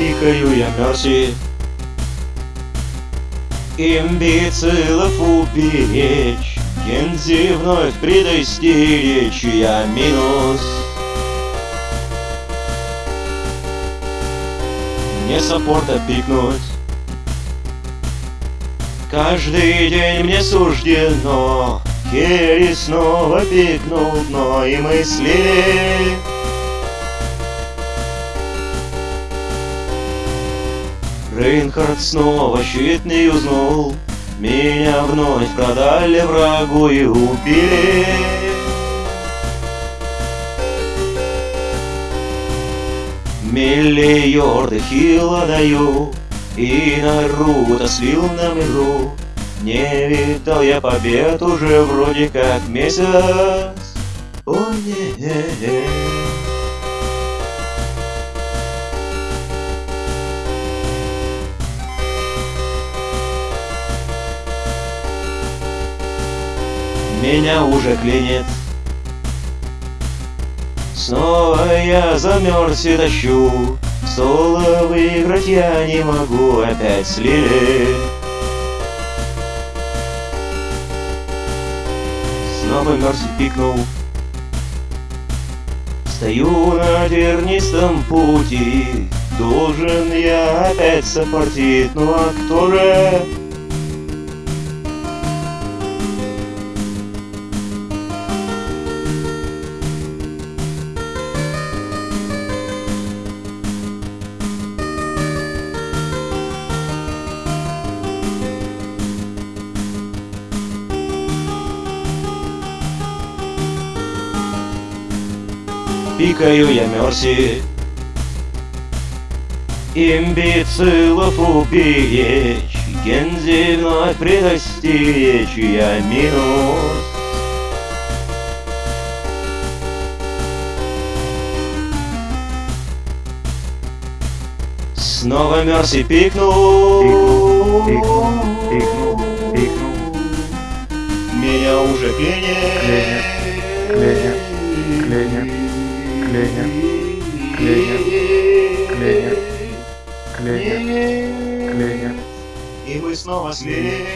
Пикаю я Мерси Имбецилов уберечь Кензи вновь предостеречь Я минус. Мне саппорта пикнуть. Каждый день мне суждено Керри снова пикнул дно и мысли Рейнхард снова щит не юзнул Меня вновь продали врагу и убили. Миллиарды хила даю И Наруто слил на миру Не видал я побед уже вроде как месяц. О, нет меня уже клинит. Снова я замерз и тащу Соло выиграть я не могу, опять слили. Снова мерз и пикнул. Стою на тернистом пути Должен я опять сопортить Ну а кто же пикаю я Мерси. Имбецилов уберечь Гензи вновь Я минус. Снова Мерси пикнул. Пикнул, пикнул, пикнул, пикнул Меня уже клинит Клинит, клинит, клинит Клинит, клинит, клинит, клинит, клинит И мы снова слили